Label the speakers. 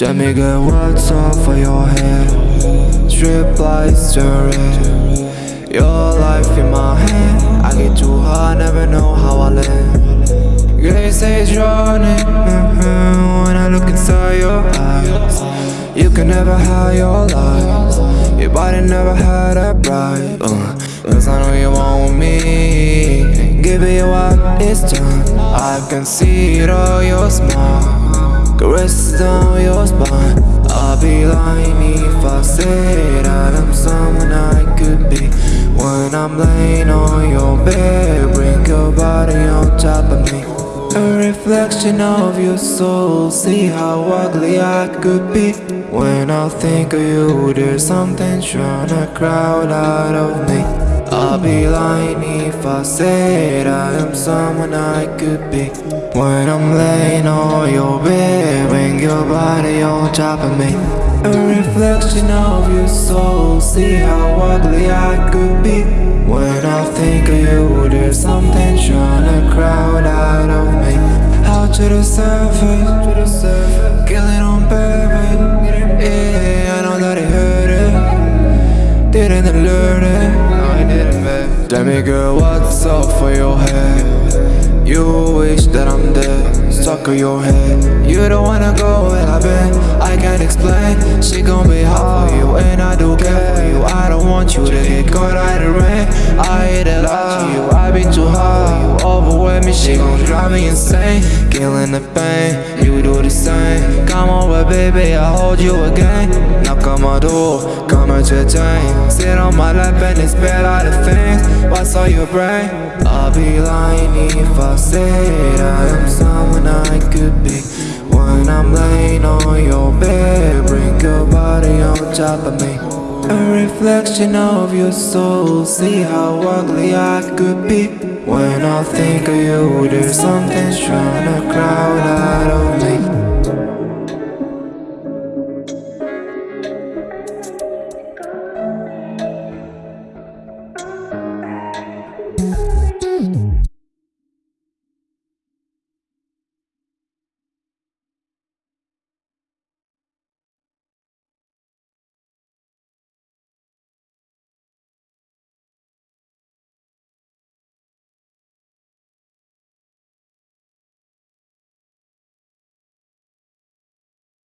Speaker 1: Me girl what's off for your head? Strip lights red Your life in my hand. I get too high, never know how I land. Girl you say it's running mm-hmm, When I look inside your eyes You can never hide your lies. Your body never had a bright uh, Cause I know you want me. Give it what it's I can see it all your smile Caresses down your spine. I'll be lying if I that I'm someone I could be. When I'm laying on your bed Bring your body on top of me. A reflection of your soul See how ugly I could be. When I think of you There's something trying to crowd out of me I'll be lying if I said I am someone I could be. When I'm laying on your bed When your body on top of me. A reflection of your soul See how ugly I could be. When I think of you There's something trying to crowd out of me. Out to the surface Killing on purpose. Yeah, I know that it hurt it Didn't alert it Tell me girl what's up for your head? You wish that I'm dead Stuck on your head. You don't wanna go where I've been I can't explain. She gon' be hard for you And I do care for you. I don't want you to get caught out of rain. I hate a it love you I've been too hard You. Overwhelm me She gon' drive me insane. Killing the pain You do the same. Come over baby I'll hold you again. Knock on my door Come your Sit on my lap and bad all the things. What's on your brain? I'll be lying if I said I am someone I could be. When I'm laying on your bed Bring your body on top of me. A reflection of your soul. See how ugly I could be. When I think of you There's something trying to crowd out